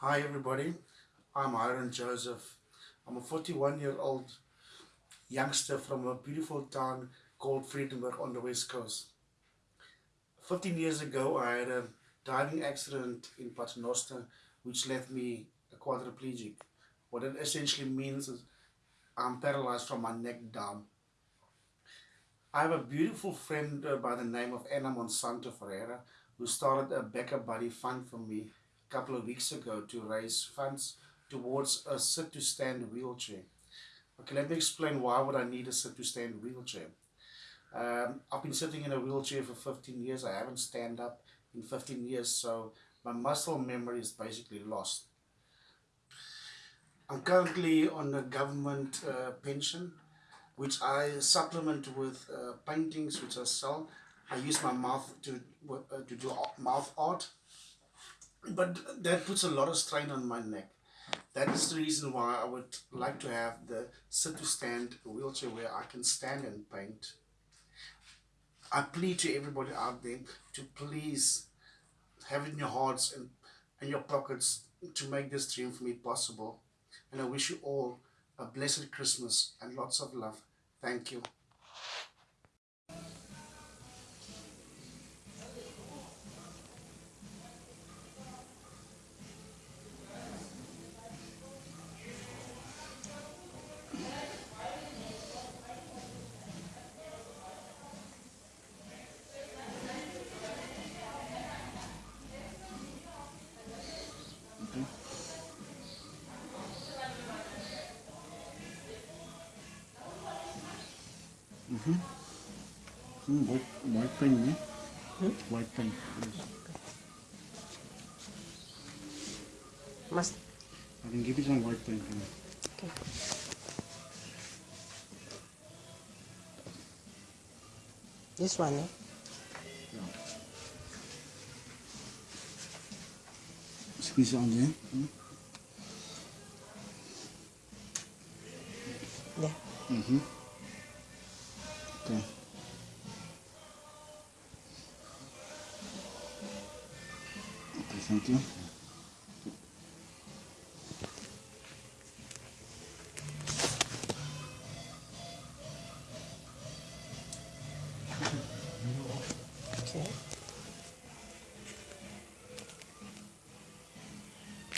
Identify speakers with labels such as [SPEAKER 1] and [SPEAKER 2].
[SPEAKER 1] Hi everybody, I'm Hiron Joseph. I'm a 41 year old youngster from a beautiful town called Vredenburg on the west coast. 15 years ago I had a diving accident in Paternoster which left me a quadriplegic. What it essentially means is I'm paralyzed from my neck down. I have a beautiful friend uh, by the name of Anna Monsanto Ferreira who started a BackaBuddy fund for me couple of weeks ago to raise funds towards a sit to stand wheelchair. Okay, let me explain why would I need a sit to stand wheelchair. Um, I've been sitting in a wheelchair for 15 years. I haven't stand up in 15 years, so my muscle memory is basically lost. I'm currently on a government uh, pension, which I supplement with uh, paintings which I sell. I use my mouth to uh, to do mouth art, but that puts a lot of strain on my neck. That is the reason why I would like to have the sit to stand wheelchair where I can stand and paint. I plead to everybody out there to please have it in your hearts and, and your pockets to make this dream for me possible. And I wish you all a blessed Christmas and lots of love. Thank you.
[SPEAKER 2] 음, 음 맛있다 있네. 응?
[SPEAKER 3] 맛있다. 맛있.
[SPEAKER 2] I can give you some white paint.
[SPEAKER 3] Okay. This one, eh?
[SPEAKER 2] Yeah. Squeeze on there. Hmm?
[SPEAKER 3] Yeah.
[SPEAKER 2] Mm-hmm. Okay. Okay, thank you.